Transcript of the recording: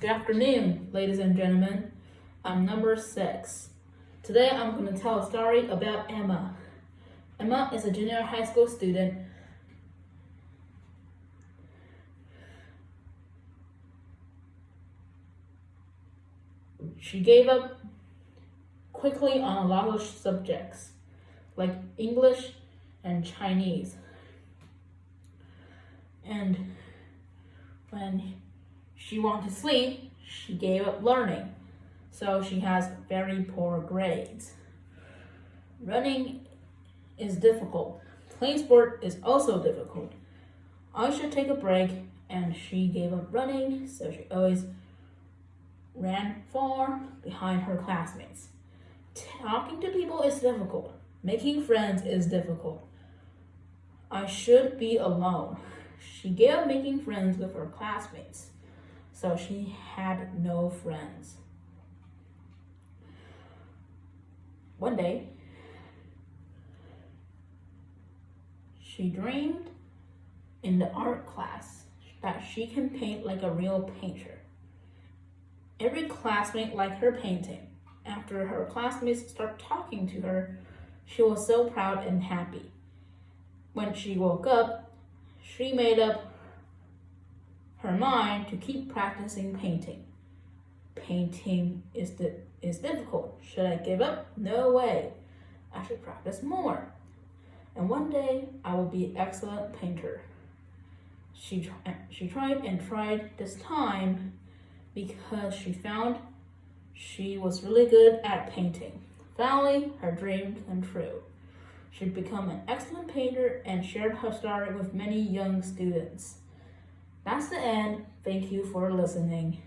Good afternoon, ladies and gentlemen. I'm number six. Today I'm going to tell a story about Emma. Emma is a junior high school student. She gave up quickly on a lot of subjects, like English and Chinese. And when she wanted to sleep, she gave up learning. So she has very poor grades. Running is difficult. Playing sport is also difficult. I should take a break and she gave up running, so she always ran far behind her classmates. Talking to people is difficult. Making friends is difficult. I should be alone. She gave up making friends with her classmates, so she had no friends. One day, she dreamed in the art class that she can paint like a real painter. Every classmate liked her painting. After her classmates started talking to her, she was so proud and happy. When she woke up, she made up her mind to keep practicing painting. Painting is, di is difficult. Should I give up? No way. I should practice more. And one day, I will be an excellent painter. She, she tried and tried this time because she found she was really good at painting. Finally, her dream came true. She'd become an excellent painter and shared her story with many young students. That's the end. Thank you for listening.